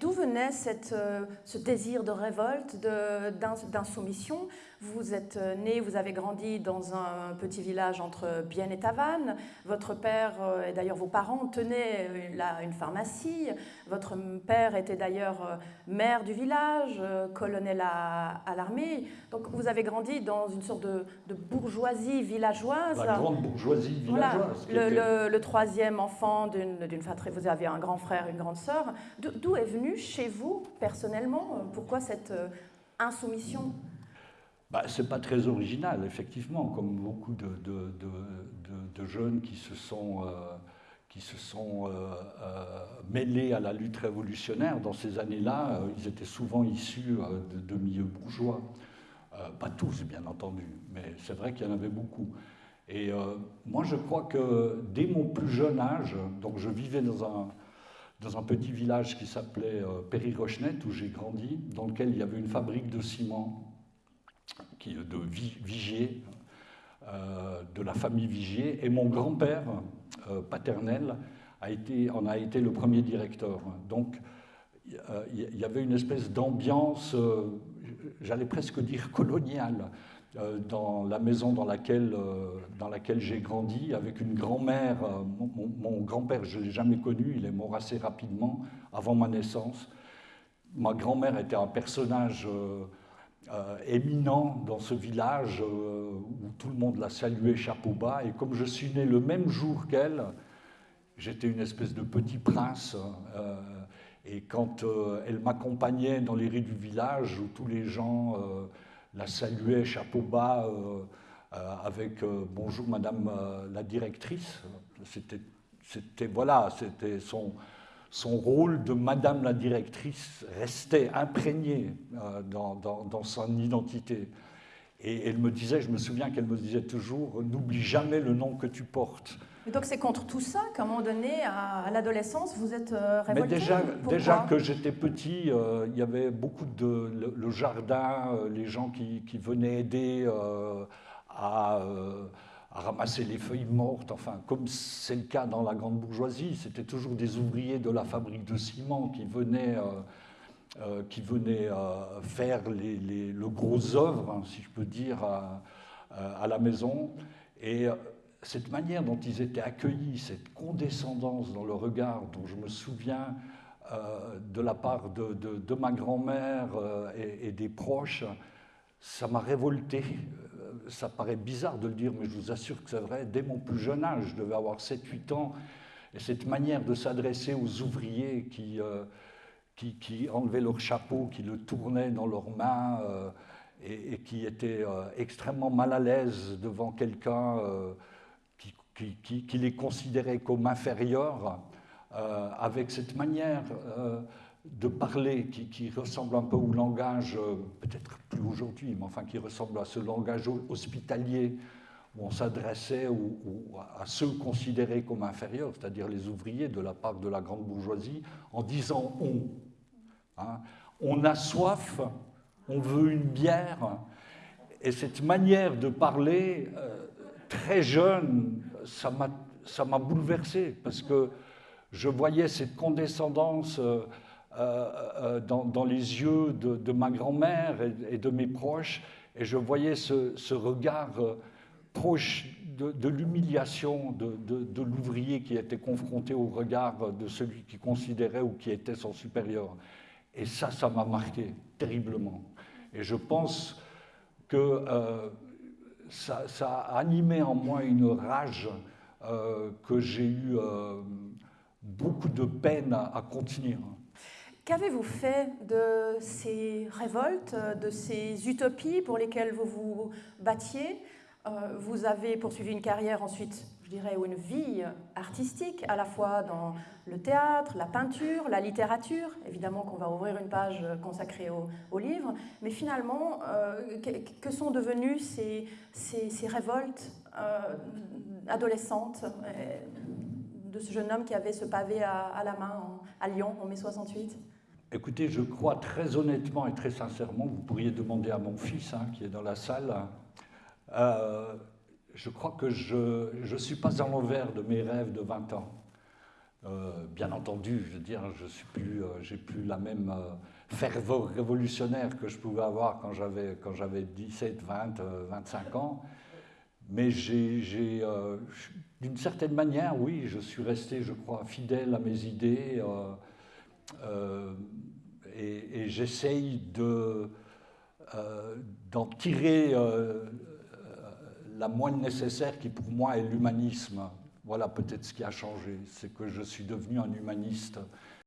D'où venait cette, euh, ce désir de révolte, d'insoumission? Vous êtes euh, né, vous avez grandi dans un petit village entre Bienne et Tavannes. Votre père, euh, et d'ailleurs vos parents, tenaient une pharmacie. Votre père était d'ailleurs maire du village, colonel à, l'armée. Donc vous avez grandi dans une sorte de, bourgeoisie villageoise. La grande bourgeoisie villageoise. Le, le, troisième enfant d'une fratrie, vous avez un grand frère, une grande sœur. D'où est venu chez vous, personnellement euh, Pourquoi cette euh, insoumission? Bah, Ce n'est pas très original, effectivement, comme beaucoup de, jeunes qui se sont, euh, qui se sont mêlés à la lutte révolutionnaire. Dans ces années-là, ils étaient souvent issus de, milieux bourgeois. pas tous, bien entendu, mais c'est vrai qu'il y en avait beaucoup. Et moi, je crois que dès mon plus jeune âge, donc je vivais dans un, dans un petit village qui s'appelait euh, Péry-Rochenette, où j'ai grandi, dans lequel il y avait une fabrique de ciment de Vigier, euh, de la famille Vigier, et mon grand-père euh, paternel a été, en a été le premier directeur. Donc il y avait une espèce d'ambiance, j'allais presque dire coloniale, dans la maison dans laquelle, euh, dans laquelle j'ai grandi, avec une grand-mère. Euh, mon, grand-père, je ne l'ai jamais connu, il est mort assez rapidement, avant ma naissance. Ma grand-mère était un personnage éminent dans ce village où tout le monde la saluait chapeau bas. Et comme je suis né le même jour qu'elle, j'étais une espèce de petit prince. et quand elle m'accompagnait dans les rues du village, où tous les gens la saluait chapeau bas euh, euh, avec euh, bonjour madame la directrice. C'était voilà, c'était son, son rôle de madame la directrice restait imprégné dans, dans, son identité. Et elle me disait, je me souviens qu'elle me disait toujours, n'oublie jamais le nom que tu portes. Et donc c'est contre tout ça qu'à un moment donné, à, l'adolescence, vous êtes révolté Mais déjà, déjà que j'étais petit, il y avait beaucoup de... Le, jardin, les gens qui, qui venaient aider à, à, ramasser les feuilles mortes, enfin, comme c'est le cas dans la grande bourgeoisie, c'était toujours des ouvriers de la fabrique de ciment qui venaient... Euh, qui venaient euh, faire les, le gros œuvre, hein, si je peux dire, à, à, la maison. Et euh, cette manière dont ils étaient accueillis, cette condescendance dans le regard dont je me souviens de la part de, ma grand-mère et, et, des proches, ça m'a révolté. Ça paraît bizarre de le dire, mais je vous assure que c'est vrai. Dès mon plus jeune âge, je devais avoir 7-8 ans, et cette manière de s'adresser aux ouvriers qui qui, enlevaient leur chapeau, qui le tournaient dans leurs mains euh, et, qui étaient euh, extrêmement mal à l'aise devant quelqu'un euh, qui, qui, les considérait comme inférieurs, avec cette manière de parler qui, ressemble un peu au langage, peut-être plus aujourd'hui, mais enfin qui ressemble à ce langage hospitalier où on s'adressait à ceux considérés comme inférieurs, c'est-à-dire les ouvriers de la part de la grande bourgeoisie, en disant on. Hein. On a soif, on veut une bière, et cette manière de parler, euh, très jeune, ça m'a bouleversé, parce que je voyais cette condescendance euh, euh, dans, les yeux de, ma grand-mère et, de mes proches, et je voyais ce, regard proche de, l'humiliation de, l'ouvrier qui était confronté au regard de celui qui considérait ou qui était son supérieur. Et ça, ça m'a marqué terriblement. Et je pense que euh, ça, a animé en moi une rage euh, que j'ai eu euh, beaucoup de peine à, à contenir. Qu'avez-vous fait de ces révoltes, de ces utopies pour lesquelles vous vous battiez? Vous avez poursuivi une carrière ensuite dirais, ou une vie artistique, à la fois dans le théâtre, la peinture, la littérature. Évidemment qu'on va ouvrir une page consacrée au, livre, mais finalement, euh, que, sont devenues ces, ces, révoltes euh, adolescentes euh, de ce jeune homme qui avait ce pavé à, la main à Lyon en mai 68 Écoutez, je crois très honnêtement et très sincèrement, vous pourriez demander à mon fils hein, qui est dans la salle, je crois que je ne suis pas à l'envers de mes rêves de 20 ans. bien entendu, je veux dire, je suis plus, j'ai plus la même ferveur révolutionnaire que je pouvais avoir quand j'avais, quand j'avais 17, 20, 25 ans. Mais j'ai, d'une certaine manière, oui, je suis resté, je crois, fidèle à mes idées et, j'essaye de, euh, d'en tirer euh, la moindre nécessaire qui pour moi est l'humanisme. Voilà peut-être ce qui a changé, c'est que je suis devenu un humaniste